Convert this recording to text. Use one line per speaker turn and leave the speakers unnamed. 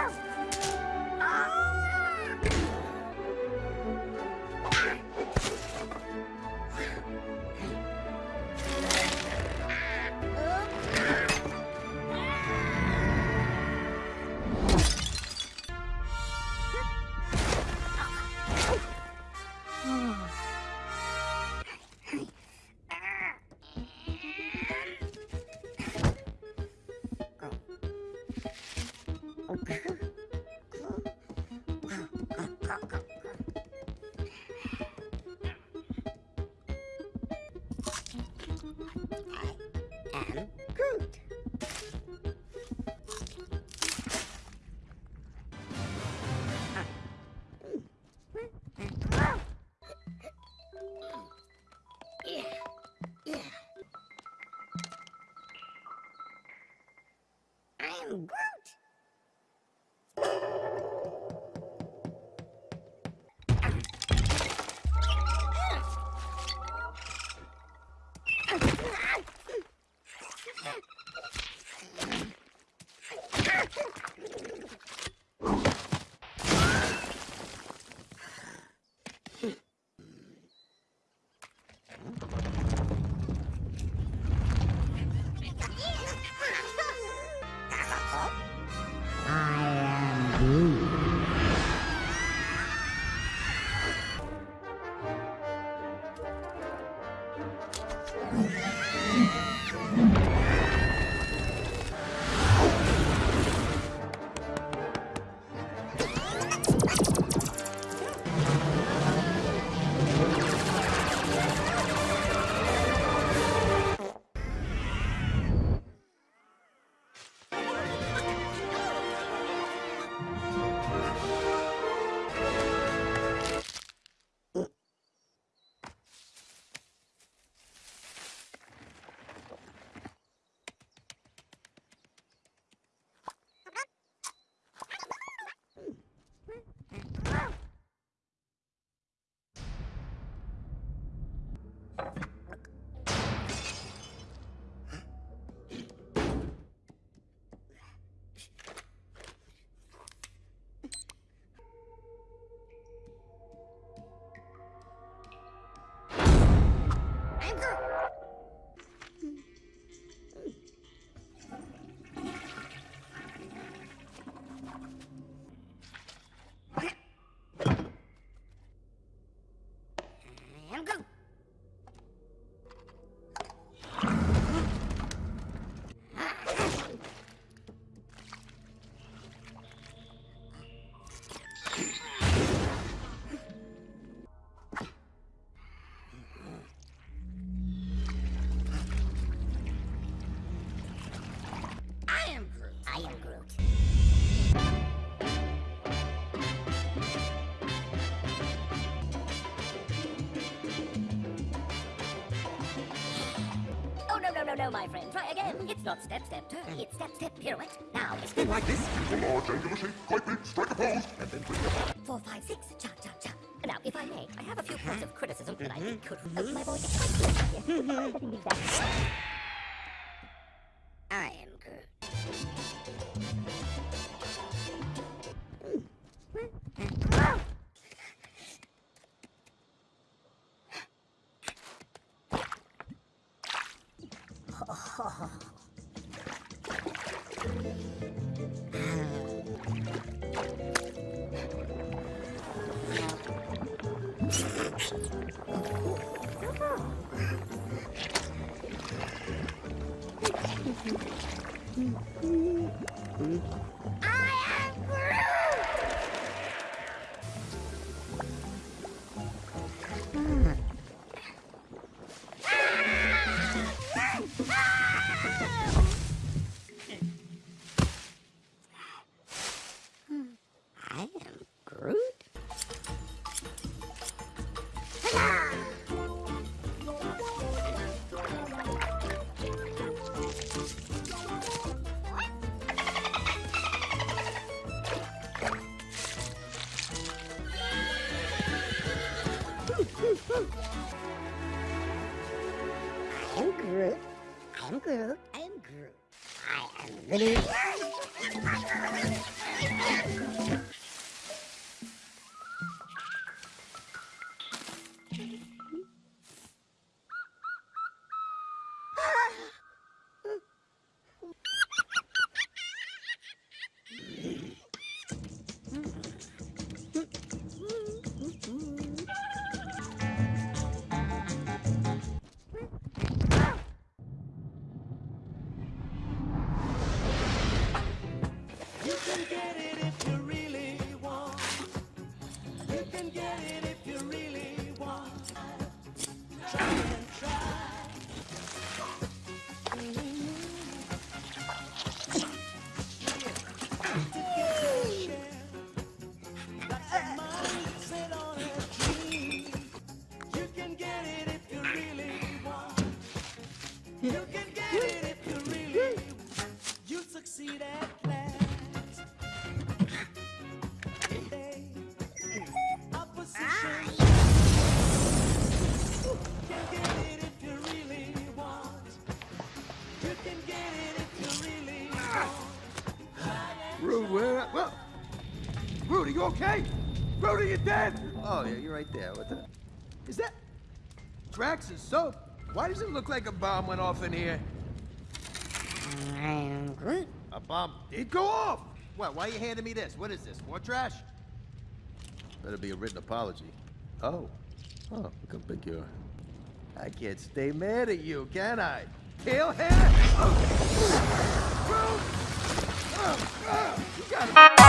you I am Groot. I am Groot.
Oh, no, no, no, no, my friend. Try again. It's not step, step, turn. It's step, step, pirouette. Now, it's
Then like this, use
a large angular shape, quite big, strike a pose, and then bring back.
four, five, six. Cha, cha, cha. Now, if I may, I have a few points of criticism that I mm-hmm. think could... Oh, my boy, it's quite
good.
Yes.
I am Groot! I am Groot. I am Groot.
You can get it if you really you succeed at last.
Day,
opposition. You
can get it if you really want. You can get it if you really want.
Groot, where? Well, Rudy, you okay? Rudy, you dead? Oh yeah, you're right there. What the? Is that Drax's soap? Why does it look like a bomb went off in here?
I am
A bomb did go off! What, why are you handing me this? What is this, more trash? Better be a written apology. Oh. Oh, look how big you are. I can't stay mad at you, can I? Tail hair? Oh. Oh, oh. You gotta...